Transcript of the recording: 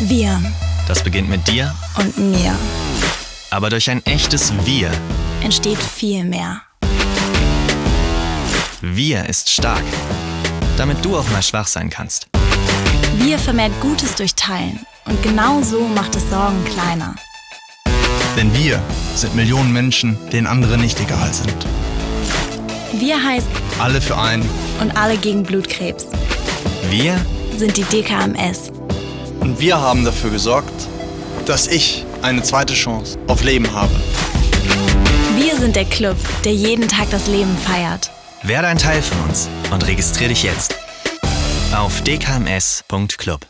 Wir Das beginnt mit dir, und mir aber durch ein echtes Wir. entsteht viel mehr. Wir ist stark. Damit du auch mal schwach sein kannst. Wir vermehrt Gutes durch Teilen. Und genau so macht es Sorgen kleiner. Denn wir sind Millionen Menschen, denen andere nicht egal sind. Wir heißt Alle für einen. und alle gegen Blutkrebs Wir sind die DKMS. Und wir haben dafür gesorgt, dass ich eine zweite Chance auf Leben habe. Wir sind der Club, der jeden Tag das Leben feiert. werde ein Teil von uns und registriere dich jetzt auf dkms.club.